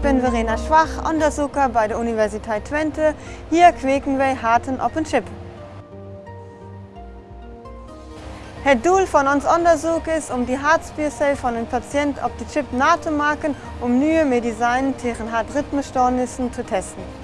bin Verena Schwach, onderzoeker bij de Universiteit Twente. Hier kweken wij harten op een chip. Het doel van ons onderzoek is om die hartspiercel van een patiënt op de chip na te maken om nieuwe medicijnen tegen hartritmestoornissen te testen.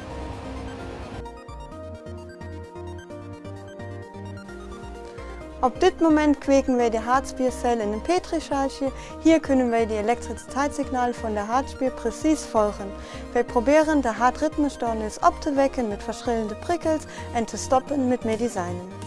Op dit moment kweken wij de hartspiercel in een petrischaaltje. Hier kunnen wij de elektriciteitssignaal van de hartspier precies volgen. Wij proberen de hartritmestoornis op te wekken met verschillende prikkels en te stoppen met medicijnen.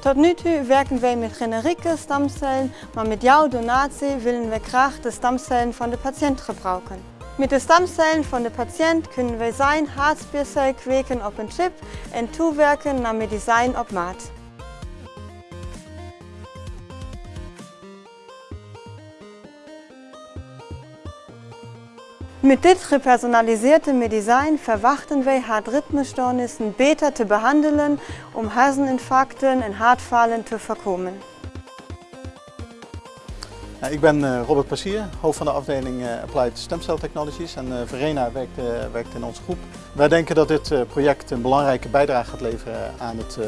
Tot nu toe werken wij met generieke stamcellen, maar met jouw donatie willen wij graag de stamcellen van de patiënt gebruiken. Met de stamcellen van de patiënt kunnen wij zijn hartspiercel kweken op een chip en toewerken naar medicijn op maat. Mit dit gepersonaliseerde Medizin verwachten wij hartritmestoornissen beter te behandelen om herseninfarcten en hartfalen te voorkomen. Ik ben eh, Robert Passier, hoofd van de afdeling eh, Applied Stem Cell Technologies en eh, Verena werkt, werkt in onze groep. Wij denken dat dit project een belangrijke bijdrage gaat leveren aan het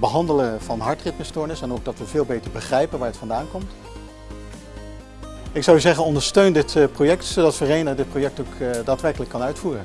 behandelen van hartritmestoornis en ook dat we veel beter begrijpen waar het vandaan komt. Ik zou zeggen ondersteun dit project zodat Verena dit project ook daadwerkelijk kan uitvoeren.